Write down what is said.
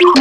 you